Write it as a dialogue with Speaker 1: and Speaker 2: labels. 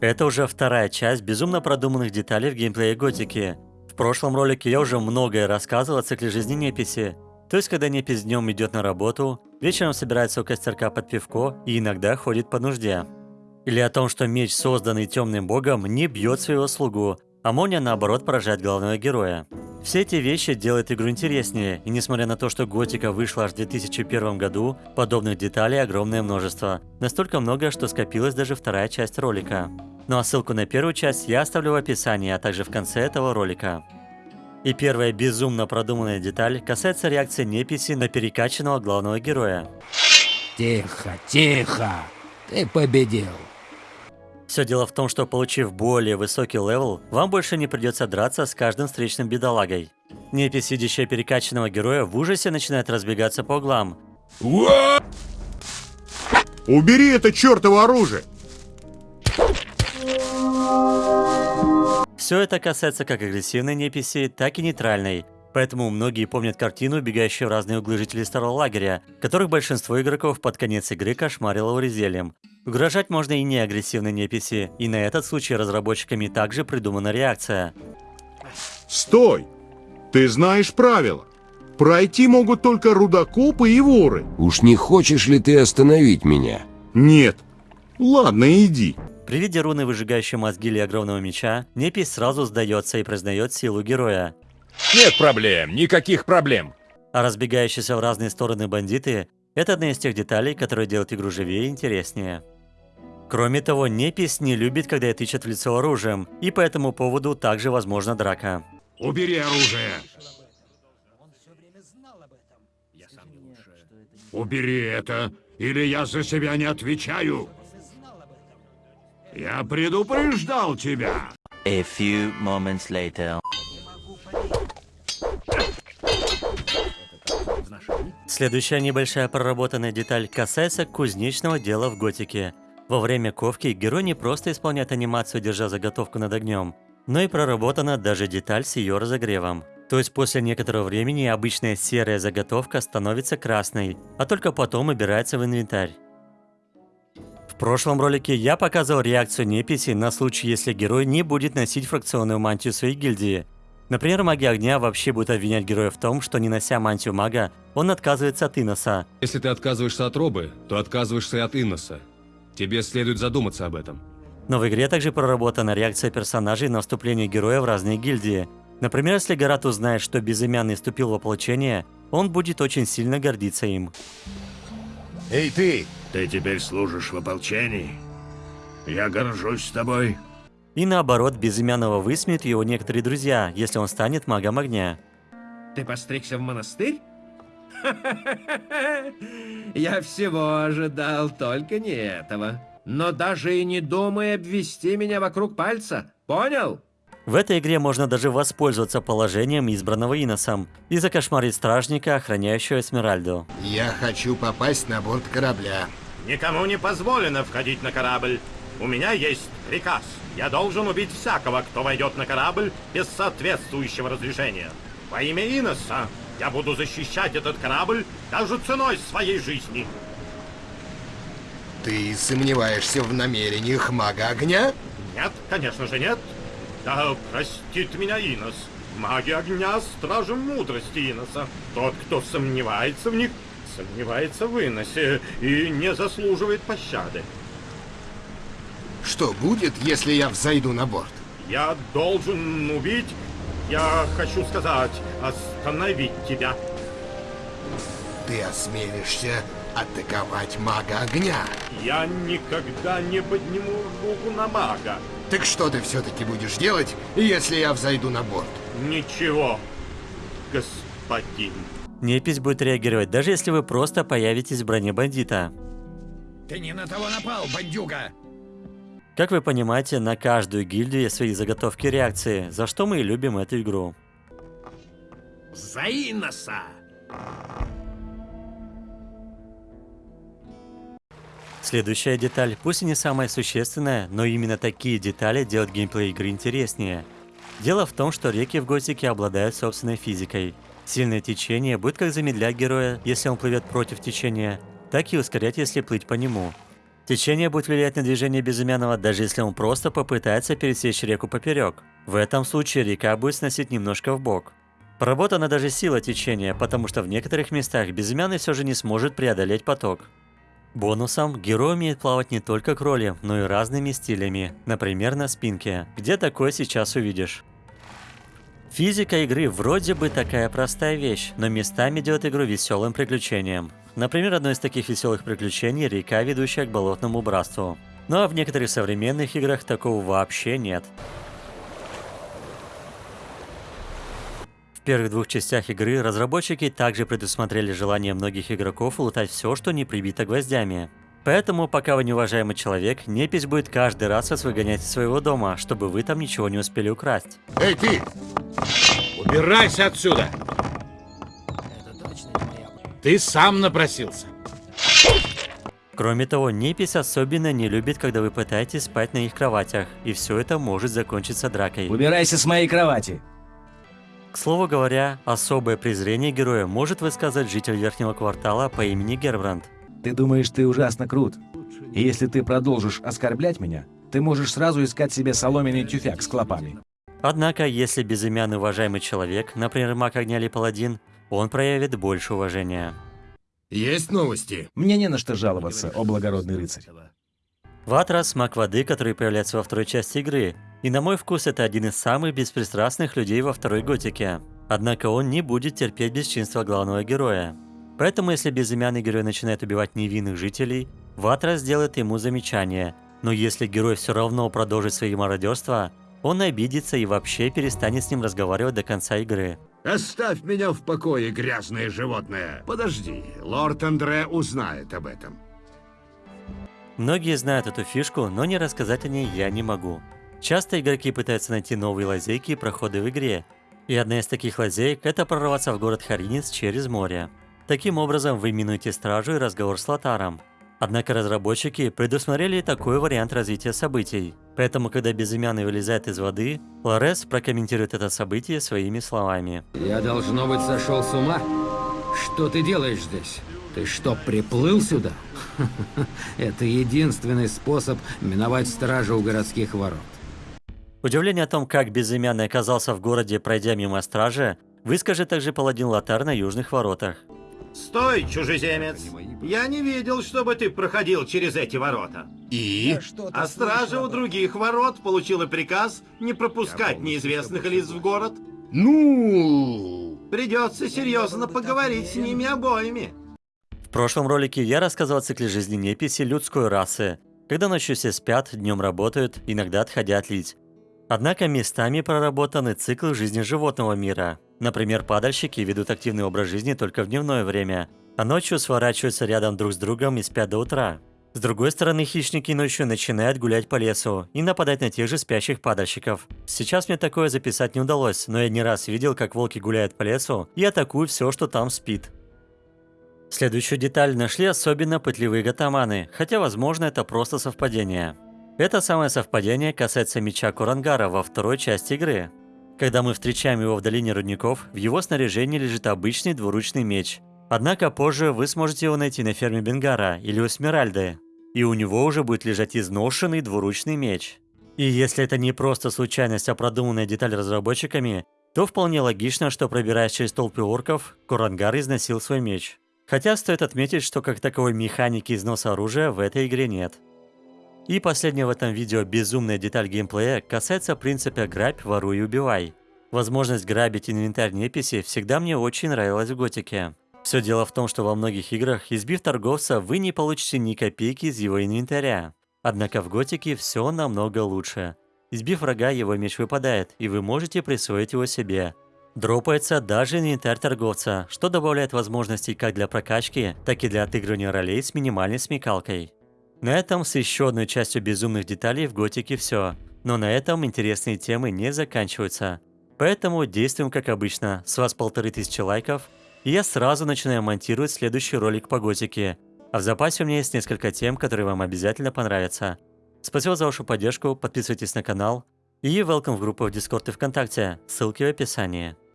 Speaker 1: Это уже вторая часть безумно продуманных деталей в геймплее Готики. В прошлом ролике я уже многое рассказывал о цикле жизни Неписи. То есть, когда Непись днем идет на работу, вечером собирается у костерка под пивко и иногда ходит по нужде. Или о том, что меч, созданный темным богом, не бьет своего слугу, а молния наоборот поражает главного героя. Все эти вещи делают игру интереснее, и несмотря на то, что Готика вышла аж в 2001 году, подобных деталей огромное множество. Настолько много, что скопилась даже вторая часть ролика. Ну а ссылку на первую часть я оставлю в описании, а также в конце этого ролика. И первая безумно продуманная деталь касается реакции Неписи на перекачанного главного героя.
Speaker 2: Тихо, тихо, ты победил.
Speaker 1: Все дело в том, что получив более высокий level, вам больше не придется драться с каждым встречным бедолагой. Непись, видящая перекачанного героя, в ужасе начинает разбегаться по углам.
Speaker 3: Убери это чертово оружие!
Speaker 1: Все это касается как агрессивной неписи, так и нейтральной. Поэтому многие помнят картину, убегающую в разные углы жителей старого лагеря, которых большинство игроков под конец игры кошмарило урезельем. Угрожать можно и не агрессивной неписи, и на этот случай разработчиками также придумана реакция.
Speaker 3: Стой! Ты знаешь правила. Пройти могут только рудокопы и воры.
Speaker 2: Уж не хочешь ли ты остановить меня?
Speaker 3: Нет. Ладно, иди.
Speaker 1: При виде руны, выжигающей мозги или огромного меча, Непись сразу сдается и признает силу героя.
Speaker 4: Нет проблем, никаких проблем.
Speaker 1: А разбегающиеся в разные стороны бандиты – это одна из тех деталей, которые делают игру живее и интереснее. Кроме того, Непись не любит, когда ее тычат в лицо оружием, и по этому поводу также возможна драка.
Speaker 3: Убери оружие. Убери это, или я за себя не отвечаю. Я предупреждал тебя.
Speaker 5: A few moments later.
Speaker 1: Следующая небольшая проработанная деталь касается кузнечного дела в готике – во время ковки герой не просто исполняет анимацию, держа заготовку над огнем, но и проработана даже деталь с ее разогревом. То есть после некоторого времени обычная серая заготовка становится красной, а только потом убирается в инвентарь. В прошлом ролике я показывал реакцию неписи на случай, если герой не будет носить фракционную мантию своей гильдии. Например, маги огня вообще будут обвинять героя в том, что не нося мантию мага, он отказывается от Иноса.
Speaker 6: Если ты отказываешься от робы, то отказываешься и от Иноса. Тебе следует задуматься об этом.
Speaker 1: Но в игре также проработана реакция персонажей на вступление героя в разные гильдии. Например, если Гарат узнает, что Безымянный вступил в ополчение, он будет очень сильно гордиться им.
Speaker 3: Эй ты! Ты теперь служишь в ополчении? Я горжусь тобой.
Speaker 1: И наоборот, Безымянного высмеют его некоторые друзья, если он станет магом огня.
Speaker 7: Ты постригся в монастырь? Я всего ожидал, только не этого. Но даже и не думай обвести меня вокруг пальца, понял?
Speaker 1: В этой игре можно даже воспользоваться положением избранного Иносом и закошмарить стражника, охраняющего Эсмеральду.
Speaker 8: Я хочу попасть на борт корабля.
Speaker 9: Никому не позволено входить на корабль. У меня есть приказ. Я должен убить всякого, кто войдет на корабль без соответствующего разрешения. Во имя Иноса я буду защищать этот корабль даже ценой своей жизни.
Speaker 8: Ты сомневаешься в намерениях мага огня?
Speaker 9: Нет, конечно же нет. Да простит меня Инос. Маги огня — стражи мудрости Иноса. Тот, кто сомневается в них, сомневается в Иносе и не заслуживает пощады.
Speaker 8: Что будет, если я взойду на борт?
Speaker 9: Я должен убить я хочу сказать, остановить тебя.
Speaker 8: Ты осмелишься атаковать мага огня?
Speaker 9: Я никогда не подниму руку на мага.
Speaker 8: Так что ты все-таки будешь делать, если я взойду на борт?
Speaker 9: Ничего, господин.
Speaker 1: Непись будет реагировать, даже если вы просто появитесь в броне бандита.
Speaker 7: Ты не на того напал, бандюга!
Speaker 1: Как вы понимаете, на каждую гильдию есть свои заготовки реакции, за что мы и любим эту игру.
Speaker 7: За Иноса!
Speaker 1: Следующая деталь, пусть и не самая существенная, но именно такие детали делают геймплей игры интереснее. Дело в том, что реки в Готике обладают собственной физикой. Сильное течение будет как замедлять героя, если он плывет против течения, так и ускорять, если плыть по нему. Течение будет влиять на движение безымянного, даже если он просто попытается пересечь реку поперек. В этом случае река будет сносить немножко в бок. Проработана даже сила течения, потому что в некоторых местах безымянный все же не сможет преодолеть поток. Бонусом герой умеет плавать не только кролем, но и разными стилями, например на спинке, где такое сейчас увидишь. Физика игры вроде бы такая простая вещь, но местами делает игру веселым приключением. Например, одно из таких веселых приключений – река, ведущая к болотному братству. Ну а в некоторых современных играх такого вообще нет. В первых двух частях игры разработчики также предусмотрели желание многих игроков лутать все, что не прибито гвоздями. Поэтому, пока вы неуважаемый человек, непись будет каждый раз вас выгонять из своего дома, чтобы вы там ничего не успели украсть.
Speaker 8: Эй, ты!
Speaker 10: Убирайся отсюда! Ты сам напросился.
Speaker 1: Кроме того, непись особенно не любит, когда вы пытаетесь спать на их кроватях, и все это может закончиться дракой.
Speaker 11: Убирайся с моей кровати.
Speaker 1: К слову говоря, особое презрение героя может высказать житель верхнего квартала по имени Гербранд.
Speaker 11: Ты думаешь, ты ужасно крут? И если ты продолжишь оскорблять меня, ты можешь сразу искать себе соломенный тюфяк с клопами.
Speaker 1: Однако, если безымянный уважаемый человек, например, маг огня или паладин, он проявит больше уважения.
Speaker 8: Есть новости?
Speaker 11: Мне не на что жаловаться, о благородный рыцарь.
Speaker 1: Ватрас – маг воды, который появляется во второй части игры, и на мой вкус это один из самых беспристрастных людей во второй готике. Однако он не будет терпеть бесчинства главного героя. Поэтому если безымянный герой начинает убивать невинных жителей, Ватрас сделает ему замечание, но если герой все равно продолжит свои мародерства, он обидится и вообще перестанет с ним разговаривать до конца игры.
Speaker 8: Оставь меня в покое, грязное животное. Подожди, лорд Андре узнает об этом.
Speaker 1: Многие знают эту фишку, но не рассказать о ней я не могу. Часто игроки пытаются найти новые лазейки и проходы в игре. И одна из таких лазеек – это прорваться в город Харинец через море. Таким образом, вы минуете стражу и разговор с Лотаром. Однако разработчики предусмотрели такой вариант развития событий. Поэтому, когда безымянный вылезает из воды, Лорес прокомментирует это событие своими словами.
Speaker 12: Я, должно быть, сошел с ума? Что ты делаешь здесь? Ты что, приплыл сюда? Это единственный способ миновать стражу у городских ворот.
Speaker 1: Удивление о том, как безымянный оказался в городе, пройдя мимо стражи, выскажет также паладин Лотар на южных воротах.
Speaker 9: Стой, чужеземец! Я не видел, чтобы ты проходил через эти ворота.
Speaker 8: И?
Speaker 9: А стража у других ворот получила приказ не пропускать неизвестных лиц в город.
Speaker 8: Ну...
Speaker 9: Придется серьезно поговорить с ними обоими.
Speaker 1: В прошлом ролике я рассказывал о цикле жизни неписи людской расы, когда ночью все спят, днем работают, иногда отходя отлить. Однако местами проработаны циклы жизни животного мира. Например, падальщики ведут активный образ жизни только в дневное время, а ночью сворачиваются рядом друг с другом и спят до утра. С другой стороны, хищники ночью начинают гулять по лесу и нападать на тех же спящих падальщиков. Сейчас мне такое записать не удалось, но я не раз видел, как волки гуляют по лесу и атакуют все, что там спит. Следующую деталь нашли особенно пытливые гатаманы, хотя возможно это просто совпадение. Это самое совпадение касается меча Курангара во второй части игры. Когда мы встречаем его в долине рудников, в его снаряжении лежит обычный двуручный меч. Однако позже вы сможете его найти на ферме Бенгара или у Смиральды, и у него уже будет лежать изношенный двуручный меч. И если это не просто случайность, а продуманная деталь разработчиками, то вполне логично, что пробираясь через толпы орков, Курангар износил свой меч. Хотя стоит отметить, что как таковой механики износа оружия в этой игре нет. И последняя в этом видео безумная деталь геймплея касается принципа «грабь, воруй и убивай». Возможность грабить инвентарь неписи всегда мне очень нравилась в Готике. Все дело в том, что во многих играх, избив торговца, вы не получите ни копейки из его инвентаря. Однако в Готике все намного лучше. Избив врага, его меч выпадает, и вы можете присвоить его себе. Дропается даже инвентарь торговца, что добавляет возможностей как для прокачки, так и для отыгрывания ролей с минимальной смекалкой. На этом с еще одной частью безумных деталей в Готике все. Но на этом интересные темы не заканчиваются. Поэтому действуем как обычно, с вас полторы тысячи лайков, и я сразу начинаю монтировать следующий ролик по Готике. А в запасе у меня есть несколько тем, которые вам обязательно понравятся. Спасибо за вашу поддержку, подписывайтесь на канал и welcome в группу в Дискорд и ВКонтакте, ссылки в описании.